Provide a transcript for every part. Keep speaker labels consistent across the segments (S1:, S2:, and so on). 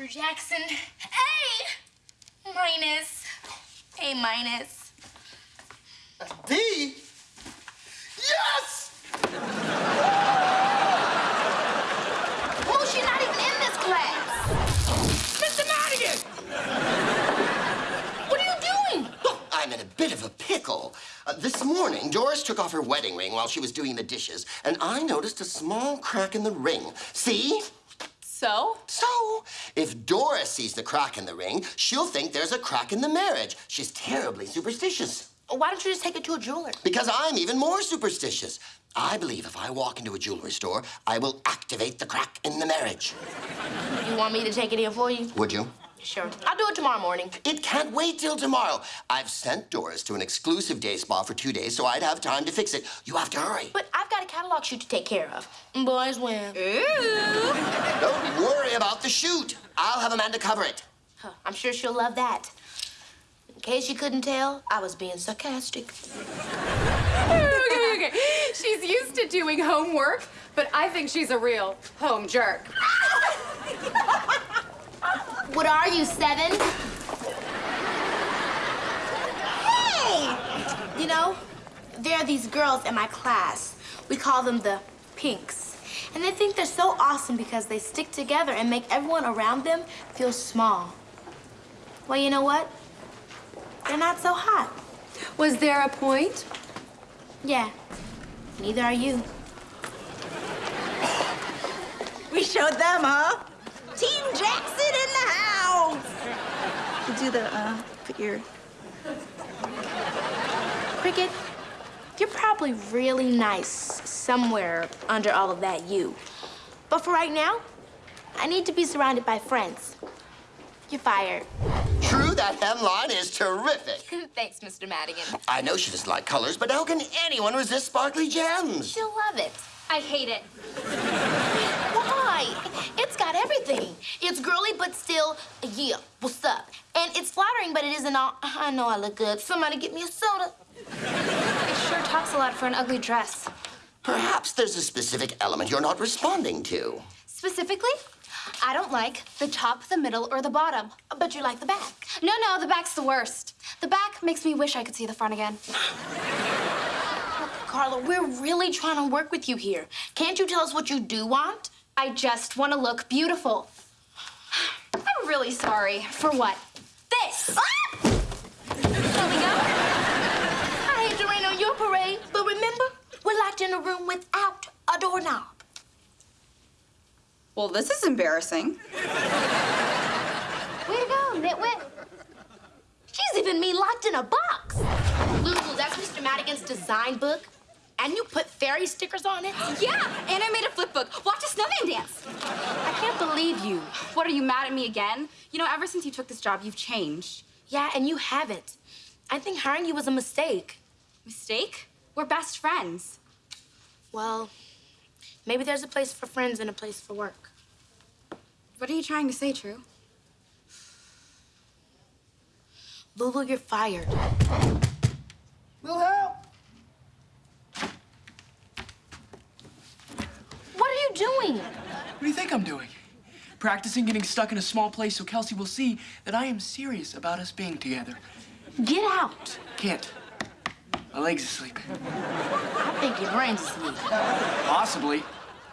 S1: Mr. Jackson. A minus. A minus.
S2: D? Yes!
S1: Oh, she's not even in this class.
S3: Mr. Madigan!
S1: What are you doing?
S2: Oh, I'm in a bit of a pickle. Uh, this morning, Doris took off her wedding ring while she was doing the dishes, and I noticed a small crack in the ring. See?
S4: So?
S2: If Doris sees the crack in the ring, she'll think there's a crack in the marriage. She's terribly superstitious.
S1: Why don't you just take it to a jeweler?
S2: Because I'm even more superstitious. I believe if I walk into a jewelry store, I will activate the crack in the marriage.
S1: You want me to take it in for you?
S2: Would you?
S1: Sure. I'll do it tomorrow morning.
S2: It can't wait till tomorrow. I've sent Doris to an exclusive day spa for two days, so I'd have time to fix it. You have to hurry.
S1: But I've got a catalog shoot to take care of. Boys win.
S4: Ooh.
S2: Don't worry about the shoot. I'll have Amanda cover it.
S1: Huh, I'm sure she'll love that. In case you couldn't tell, I was being sarcastic.
S4: okay, okay. She's used to doing homework, but I think she's a real home jerk.
S1: What are you, seven? Hey! You know, there are these girls in my class. We call them the Pinks. And they think they're so awesome because they stick together and make everyone around them feel small. Well, you know what? They're not so hot.
S4: Was there a point?
S1: Yeah, neither are you.
S5: We showed them, huh? Team Jackson in the house. You do the, uh, put your...
S1: Cricket, you're probably really nice somewhere under all of that you. But for right now, I need to be surrounded by friends. You're fired.
S2: True, that hemline is terrific.
S1: Thanks, Mr. Madigan.
S2: I know she doesn't like colors, but how can anyone resist sparkly gems?
S1: She'll love it.
S4: I hate it.
S1: Why? It's everything. It's girly, but still, yeah, what's up? And it's flattering, but it isn't all, I know I look good. Somebody get me a soda.
S4: It sure talks a lot for an ugly dress.
S2: Perhaps there's a specific element you're not responding to.
S4: Specifically, I don't like the top, the middle, or the bottom.
S1: But you like the back.
S4: No, no, the back's the worst. The back makes me wish I could see the front again.
S1: Carla, we're really trying to work with you here. Can't you tell us what you do want?
S4: I just want to look beautiful. I'm really sorry. For what? This! Ah!
S1: There we go. I hate to rain on your parade, but remember, we're locked in a room without a doorknob.
S5: Well, this is embarrassing.
S1: Way to go, Nitwit. She's even me locked in a box. Lulu, that's Mr. Madigan's design book. And you put fairy stickers on it?
S4: Yeah, and I made a flip book. Watch a snowman dance.
S1: I can't believe you.
S4: What, are you mad at me again? You know, ever since you took this job, you've changed.
S1: Yeah, and you haven't. I think hiring you was a mistake.
S4: Mistake? We're best friends.
S1: Well, maybe there's a place for friends and a place for work.
S4: What are you trying to say, True?
S1: Lulu, you're fired.
S3: Will help.
S1: What are you doing?
S3: What do you think I'm doing? Practicing getting stuck in a small place so Kelsey will see that I am serious about us being together.
S1: Get out.
S3: Can't. My legs are sleeping.
S1: I think your brain's asleep.
S3: Possibly.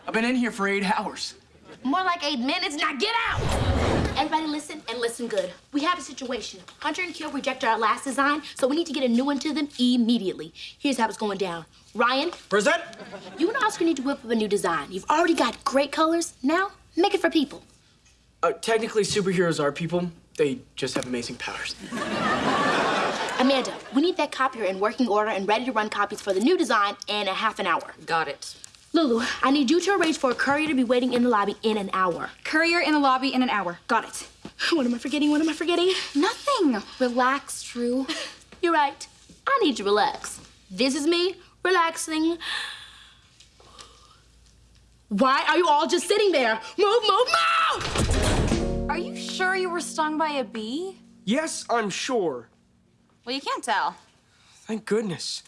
S3: I've been in here for eight hours.
S1: More like eight minutes. Now get out! Everybody listen and listen good. We have a situation. Hunter and Kill rejected our last design, so we need to get a new one to them immediately. Here's how it's going down. Ryan,
S6: Present.
S1: you and Oscar need to whip up a new design. You've already got great colors. Now, make it for people.
S6: Uh, technically, superheroes are people. They just have amazing powers.
S1: Amanda, we need that copier in working order and ready to run copies for the new design in a half an hour.
S7: Got it.
S1: Lulu, I need you to arrange for a courier to be waiting in the lobby in an hour.
S4: Courier in the lobby in an hour. Got it.
S1: What am I forgetting? What am I forgetting?
S4: Nothing. Relax, True.
S1: You're right. I need to relax. This is me relaxing. Why are you all just sitting there? Move, move, move!
S4: Are you sure you were stung by a bee?
S6: Yes, I'm sure.
S4: Well, you can't tell.
S6: Thank goodness.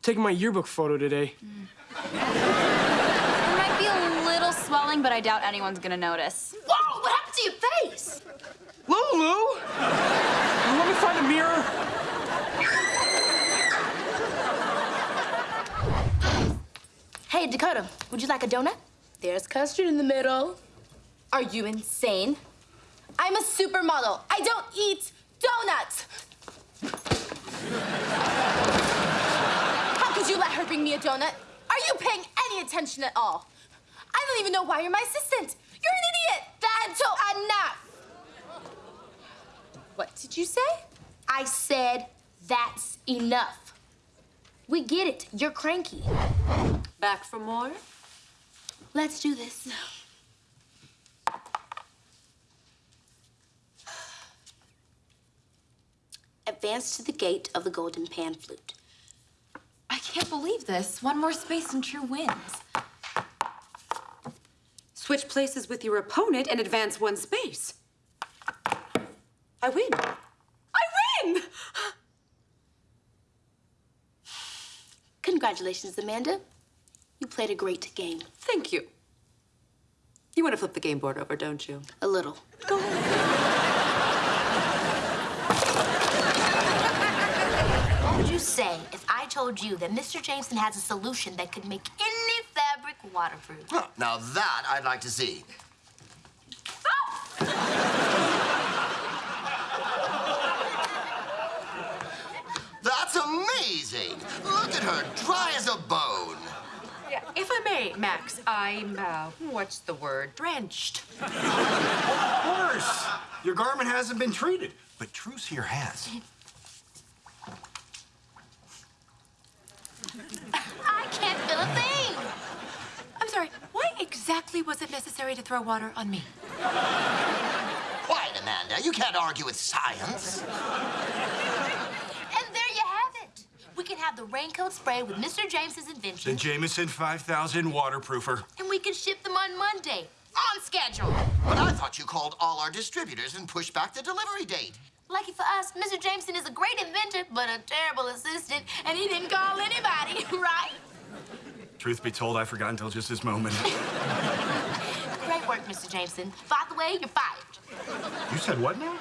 S6: taking my yearbook photo today. Mm.
S4: There might be a little swelling, but I doubt anyone's gonna notice.
S1: Whoa, what happened to your face?
S7: this.
S6: Lulu! Let me find a mirror.
S1: Hey, Dakota, would you like a donut? There's custard in the middle. Are you insane? I'm a supermodel. I don't eat donuts. How could you let her bring me a donut? Are you paying any attention at all? I don't even know why you're my assistant. You're an idiot. That's enough. What did you say? I said that's enough. We get it. You're cranky.
S7: Back for more?
S1: Let's do this. Advance to the gate of the golden pan flute.
S4: I can't believe this. One more space and True wins.
S7: Switch places with your opponent and advance one space. I win. I win!
S1: Congratulations, Amanda. You played a great game.
S7: Thank you. You want to flip the game board over, don't you?
S1: A little.
S7: Go ahead.
S1: What would you say if I told you that Mr. Jameson has a solution that could make any fabric waterproof?
S2: Huh, Now that I'd like to see. That's amazing! Look at her, dry as a bone.
S7: Yeah, if I may, Max, I'm, uh, what's the word? Drenched.
S8: of course. Your garment hasn't been treated, but Truce here has.
S1: I can't feel a thing.
S7: I'm sorry, why exactly was it necessary to throw water on me?
S2: Quiet, Amanda. You can't argue with science.
S1: And there you have it. We can have the raincoat spray with Mr. Jameson's invention.
S8: The Jameson 5000 waterproofer.
S1: and we can ship them on Monday, on schedule.
S2: But I thought you called all our distributors and pushed back the delivery date.
S1: Lucky for us, Mr. Jameson is a great inventor, but a terrible assistant, and he didn't call anybody, right?
S8: Truth be told, I forgot until just this moment.
S1: Work, Mr. Jameson. By the way, you're fired.
S8: you said what now?